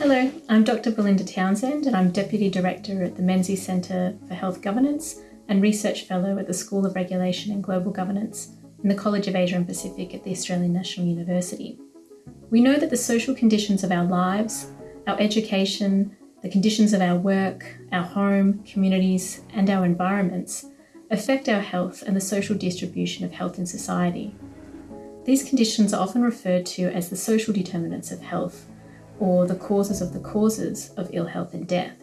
Hello, I'm Dr. Belinda Townsend and I'm Deputy Director at the Menzies Centre for Health Governance and Research Fellow at the School of Regulation and Global Governance in the College of Asia and Pacific at the Australian National University. We know that the social conditions of our lives, our education, the conditions of our work, our home, communities, and our environments affect our health and the social distribution of health in society. These conditions are often referred to as the social determinants of health or the causes of the causes of ill health and death.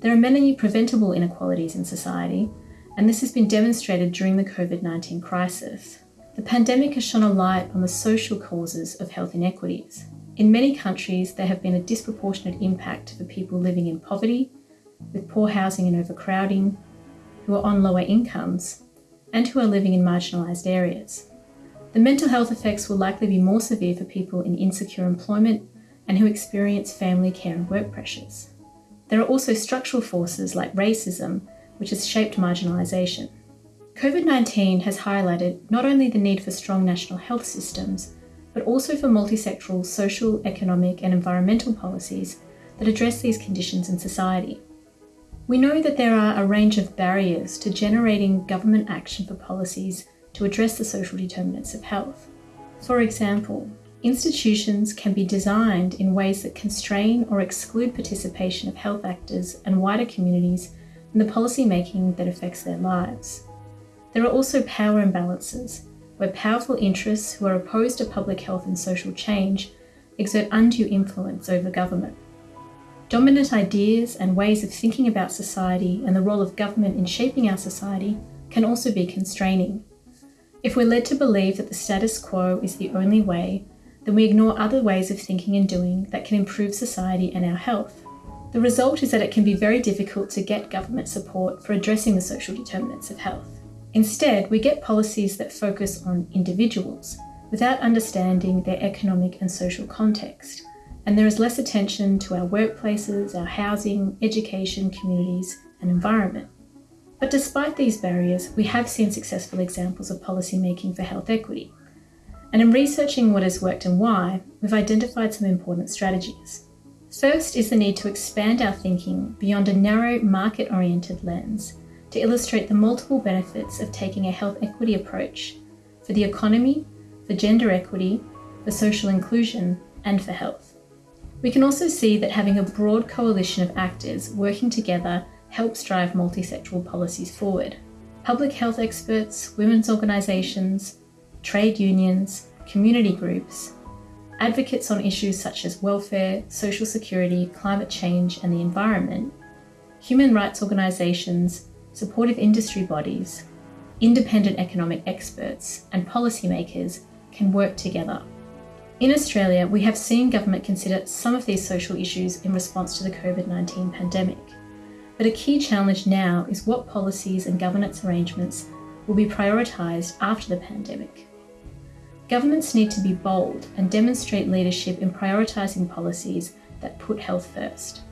There are many preventable inequalities in society, and this has been demonstrated during the COVID 19 crisis. The pandemic has shone a light on the social causes of health inequities. In many countries, there have been a disproportionate impact for people living in poverty, with poor housing and overcrowding, who are on lower incomes, and who are living in marginalised areas. The mental health effects will likely be more severe for people in insecure employment and who experience family care and work pressures. There are also structural forces like racism, which has shaped marginalisation. COVID 19 has highlighted not only the need for strong national health systems, but also for multisectoral social, economic, and environmental policies that address these conditions in society. We know that there are a range of barriers to generating government action for policies to address the social determinants of health. For example, Institutions can be designed in ways that constrain or exclude participation of health actors and wider communities in the policy making that affects their lives. There are also power imbalances, where powerful interests who are opposed to public health and social change exert undue influence over government. Dominant ideas and ways of thinking about society and the role of government in shaping our society can also be constraining. If we're led to believe that the status quo is the only way, then we ignore other ways of thinking and doing that can improve society and our health. The result is that it can be very difficult to get government support for addressing the social determinants of health. Instead, we get policies that focus on individuals without understanding their economic and social context, and there is less attention to our workplaces, our housing, education, communities, and environment. But despite these barriers, we have seen successful examples of policy making for health equity. And in researching what has worked and why, we've identified some important strategies. First is the need to expand our thinking beyond a narrow market oriented lens to illustrate the multiple benefits of taking a health equity approach for the economy, for gender equity, for social inclusion, and for health. We can also see that having a broad coalition of actors working together helps drive multisectoral policies forward. Public health experts, women's organisations, trade unions, community groups, advocates on issues such as welfare, social security, climate change, and the environment, human rights organisations, supportive industry bodies, independent economic experts, and policymakers can work together. In Australia, we have seen government consider some of these social issues in response to the COVID 19 pandemic. But a key challenge now is what policies and governance arrangements will be prioritised after the pandemic. Governments need to be bold and demonstrate leadership in prioritising policies that put health first.